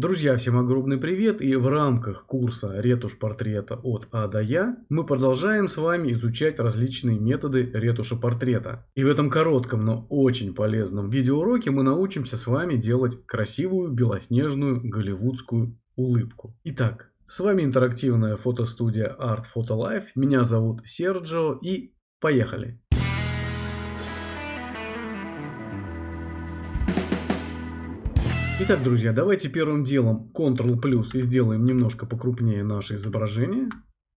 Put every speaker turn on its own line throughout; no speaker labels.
Друзья, всем огромный привет и в рамках курса ретушь портрета от А до Я мы продолжаем с вами изучать различные методы ретуши портрета. И в этом коротком, но очень полезном видеоуроке мы научимся с вами делать красивую белоснежную голливудскую улыбку. Итак, с вами интерактивная фотостудия Art Photo Life, меня зовут Серджо и поехали! Итак, друзья, давайте первым делом Ctrl плюс и сделаем немножко покрупнее наше изображение.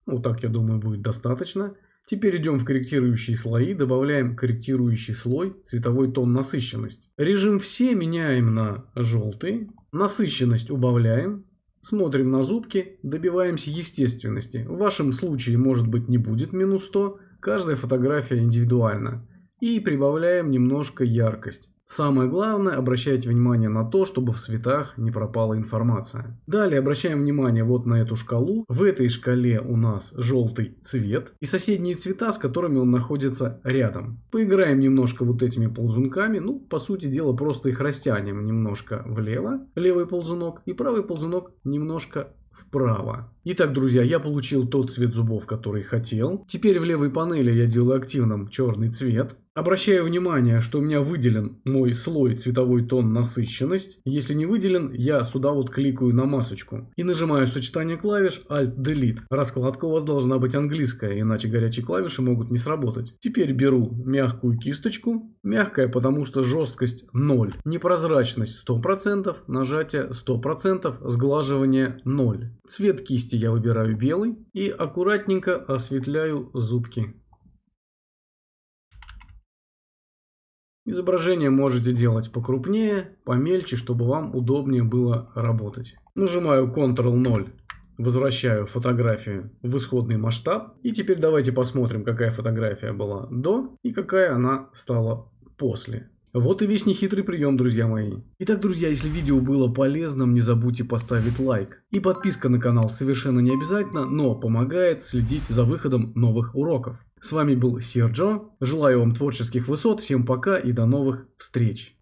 Вот так, я думаю, будет достаточно. Теперь идем в корректирующие слои, добавляем корректирующий слой, цветовой тон насыщенность. Режим все меняем на желтый, насыщенность убавляем, смотрим на зубки, добиваемся естественности. В вашем случае может быть не будет минус 100, каждая фотография индивидуальна. И прибавляем немножко яркость. Самое главное, обращайте внимание на то, чтобы в цветах не пропала информация. Далее обращаем внимание вот на эту шкалу. В этой шкале у нас желтый цвет и соседние цвета, с которыми он находится рядом. Поиграем немножко вот этими ползунками. Ну, по сути дела, просто их растянем немножко влево, левый ползунок, и правый ползунок немножко вправо. Итак, друзья, я получил тот цвет зубов, который хотел. Теперь в левой панели я делаю активным черный цвет. Обращаю внимание, что у меня выделен мой слой цветовой тон насыщенность. Если не выделен, я сюда вот кликаю на масочку. И нажимаю сочетание клавиш Alt-Delete. Раскладка у вас должна быть английская, иначе горячие клавиши могут не сработать. Теперь беру мягкую кисточку. Мягкая, потому что жесткость 0. Непрозрачность 100%, нажатие 100%, сглаживание 0. Цвет кисти я выбираю белый и аккуратненько осветляю зубки. Изображение можете делать покрупнее, помельче, чтобы вам удобнее было работать. Нажимаю Ctrl-0, возвращаю фотографию в исходный масштаб. И теперь давайте посмотрим, какая фотография была до и какая она стала после. Вот и весь нехитрый прием, друзья мои. Итак, друзья, если видео было полезным, не забудьте поставить лайк. И подписка на канал совершенно не обязательно, но помогает следить за выходом новых уроков. С вами был Серджо. Желаю вам творческих высот. Всем пока и до новых встреч.